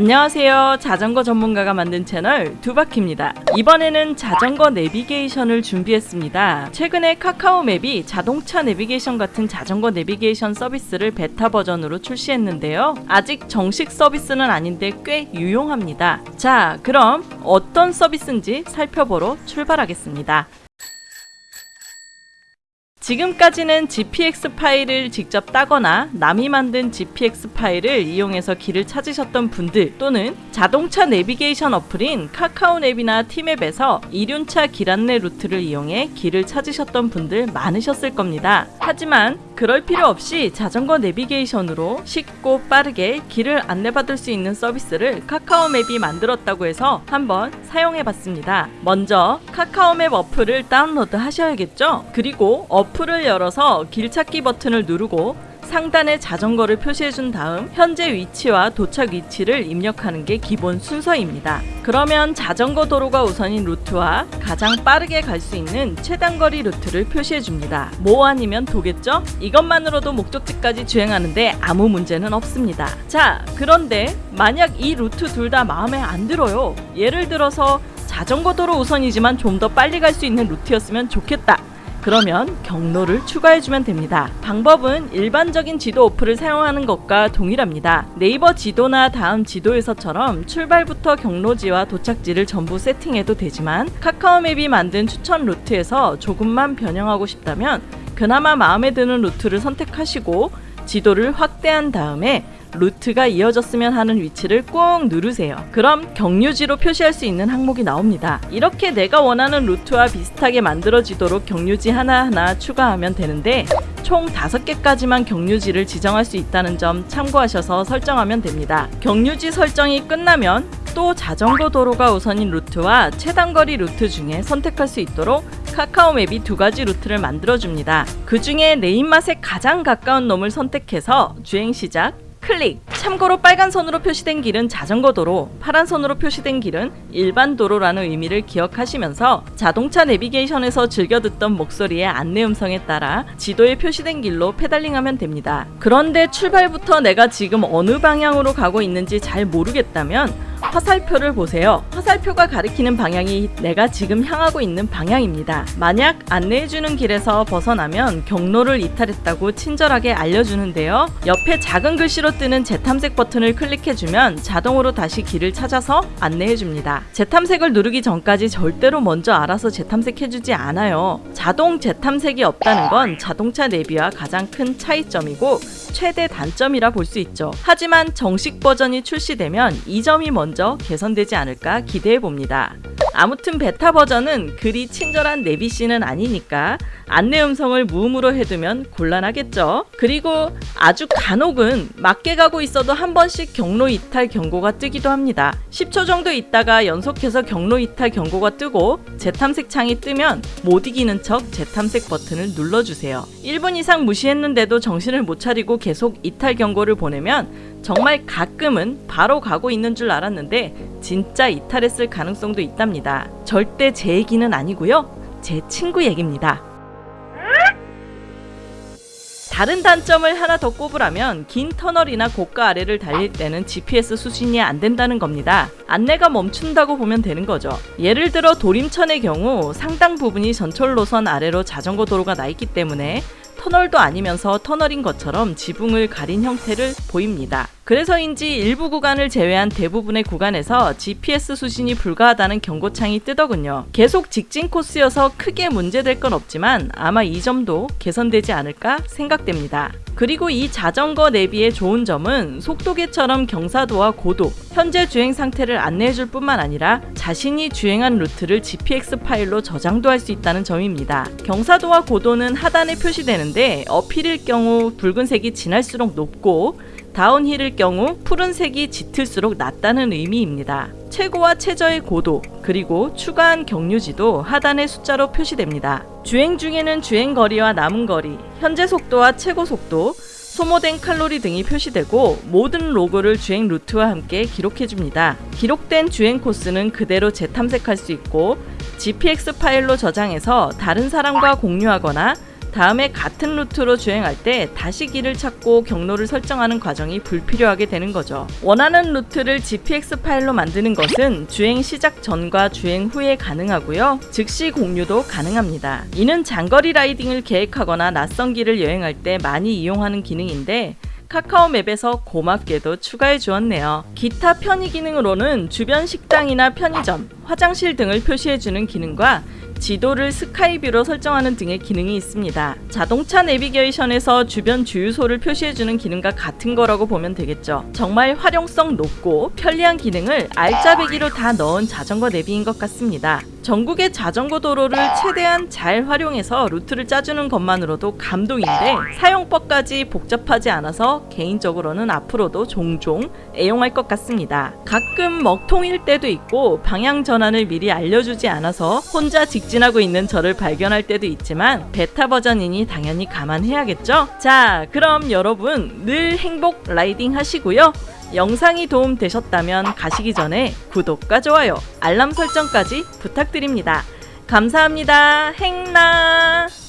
안녕하세요. 자전거 전문가가 만든 채널 두바키입니다. 이번에는 자전거 내비게이션을 준비했습니다. 최근에 카카오 맵이 자동차 내비게이션 같은 자전거 내비게이션 서비스를 베타 버전으로 출시했는데요. 아직 정식 서비스는 아닌데 꽤 유용합니다. 자, 그럼 어떤 서비스인지 살펴보러 출발하겠습니다. 지금까지는 GPX 파일을 직접 따거나 남이 만든 GPX 파일을 이용해서 길을 찾으셨던 분들 또는 자동차 내비게이션 어플인 카카오맵이나 티맵에서 이륜차 길 안내 루트를 이용해 길을 찾으셨던 분들 많으셨을 겁니다. 하지만 그럴 필요 없이 자전거 내비게이션으로 쉽고 빠르게 길을 안내받을 수 있는 서비스를 카카오맵이 만들었다고 해서 한번 사용해 봤습니다. 먼저 카카오맵 어플을 다운로드 하셔야겠죠? 그리고 어플을 열어서 길찾기 버튼을 누르고 상단에 자전거를 표시해 준 다음 현재 위치와 도착 위치를 입력하는 게 기본 순서입니다. 그러면 자전거 도로가 우선인 루트와 가장 빠르게 갈 수 있는 최단거리 루트를 표시해 줍니다. 뭐 아니면 도겠죠? 이것만으로도 목적지까지 주행하는데 아무 문제는 없습니다. 자, 그런데 만약 이 루트 둘 다 마음에 안 들어요. 예를 들어서 자전거 도로 우선이지만 좀 더 빨리 갈 수 있는 루트였으면 좋겠다. 그러면 경로를 추가해주면 됩니다. 방법은 일반적인 지도 어플을 사용하는 것과 동일합니다. 네이버 지도나 다음 지도에서처럼 출발부터 경유지와 도착지를 전부 세팅해도 되지만 카카오맵이 만든 추천 루트에서 조금만 변형하고 싶다면 그나마 마음에 드는 루트를 선택하시고 지도를 확대한 다음에 루트가 이어졌으면 하는 위치를 꾹 누르세요. 그럼 경유지로 표시할 수 있는 항목이 나옵니다. 이렇게 내가 원하는 루트와 비슷하게 만들어지도록 경유지 하나하나 추가하면 되는데 총 5개까지만 경유지를 지정할 수 있다는 점 참고하셔서 설정하면 됩니다. 경유지 설정이 끝나면 또 자전거 도로가 우선인 루트와 최단거리 루트 중에 선택할 수 있도록 카카오 맵이 두 가지 루트를 만들어줍니다. 그 중에 내 입맛에 가장 가까운 놈을 선택해서 주행 시작, 클릭! 참고로 빨간 선으로 표시된 길은 자전거 도로, 파란 선으로 표시된 길은 일반 도로라는 의미를 기억하시면서 자동차 내비게이션에서 즐겨 듣던 목소리의 안내 음성에 따라 지도에 표시된 길로 페달링하면 됩니다. 그런데 출발부터 내가 지금 어느 방향으로 가고 있는지 잘 모르겠다면 화살표를 보세요. 화살표가 가리키는 방향이 내가 지금 향하고 있는 방향입니다. 만약 안내해주는 길에서 벗어나면 경로를 이탈했다고 친절하게 알려주는데요. 옆에 작은 글씨로 뜨는 재탐색 버튼을 클릭해주면 자동으로 다시 길을 찾아서 안내해줍니다. 재탐색을 누르기 전까지 절대로 먼저 알아서 재탐색해주지 않아요. 자동 재탐색이 없다는 건 자동차 내비와 가장 큰 차이점이고 최대 단점이라 볼 수 있죠. 하지만 정식 버전이 출시되면 이 점이 먼저 개선되지 않을까 기대해 봅니다. 아무튼 베타 버전은 그리 친절한 내비씨는 아니니까 안내 음성을 무음으로 해두면 곤란하겠죠. 그리고 아주 간혹은 맞게 가고 있어도 한 번씩 경로 이탈 경고가 뜨기도 합니다. 10초 정도 있다가 연속해서 경로 이탈 경고가 뜨고 재탐색 창이 뜨면 못 이기는 척 재탐색 버튼을 눌러주세요. 1분 이상 무시했는데도 정신을 못 차리고 계속 이탈 경고를 보내면 정말 가끔은 바로 가고 있는 줄 알았는데 진짜 이탈했을 가능성도 있답니다. 절대 제 얘기는 아니고요. 제 친구 얘기입니다. 다른 단점을 하나 더 꼽으라면 긴 터널이나 고가 아래를 달릴 때는 GPS 수신이 안 된다는 겁니다. 안내가 멈춘다고 보면 되는 거죠. 예를 들어 도림천의 경우 상당 부분이 전철 노선 아래로 자전거 도로가 나 있기 때문에 터널도 아니면서 터널인 것처럼 지붕을 가린 형태를 보입니다. 그래서인지 일부 구간을 제외한 대부분의 구간에서 GPS 수신이 불가하다는 경고창이 뜨더군요. 계속 직진 코스여서 크게 문제될 건 없지만 아마 이 점도 개선되지 않을까 생각됩니다. 그리고 이 자전거 내비의 좋은 점은 속도계처럼 경사도와 고도, 현재 주행 상태를 안내해줄 뿐만 아니라 자신이 주행한 루트를 GPX 파일로 저장도 할 수 있다는 점입니다. 경사도와 고도는 하단에 표시되는데 uphill일 경우 붉은색이 진할수록 높고 downhill일 경우 푸른색이 짙을수록 낮다는 의미입니다. 최고와 최저의 고도, 그리고 추가한 경유지도 하단의 숫자로 표시됩니다. 주행 중에는 주행 거리와 남은 거리, 현재 속도와 최고 속도, 소모된 칼로리 등이 표시되고 모든 로그를 주행 루트와 함께 기록해줍니다. 기록된 주행 코스는 그대로 재탐색할 수 있고 GPX 파일로 저장해서 다른 사람과 공유하거나 다음에 같은 루트로 주행할 때 다시 길을 찾고 경로를 설정하는 과정이 불필요하게 되는 거죠. 원하는 루트를 GPX 파일로 만드는 것은 주행 시작 전과 주행 후에 가능하고요. 즉시 공유도 가능합니다. 이는 장거리 라이딩을 계획하거나 낯선 길을 여행할 때 많이 이용하는 기능인데 카카오 맵에서 고맙게도 추가해 주었네요. 기타 편의 기능으로는 주변 식당이나 편의점, 화장실 등을 표시해 주는 기능과 지도를 스카이뷰로 설정하는 등의 기능이 있습니다. 자동차 내비게이션에서 주변 주유소를 표시해주는 기능과 같은 거라고 보면 되겠죠. 정말 활용성 높고 편리한 기능을 알짜배기로 다 넣은 자전거 내비인 것 같습니다. 전국의 자전거 도로를 최대한 잘 활용해서 루트를 짜주는 것만으로도 감동인데 사용법까지 복잡하지 않아서 개인적으로는 앞으로도 종종 애용할 것 같습니다. 가끔 먹통일 때도 있고 방향 전환을 미리 알려주지 않아서 혼자 직진하고 있는 저를 발견할 때도 있지만 베타 버전이니 당연히 감안해야겠죠? 자, 그럼 여러분 늘 행복 라이딩 하시고요. 영상이 도움 되셨다면 가시기 전에 구독과 좋아요, 알람 설정까지 부탁드립니다. 감사합니다. 행나!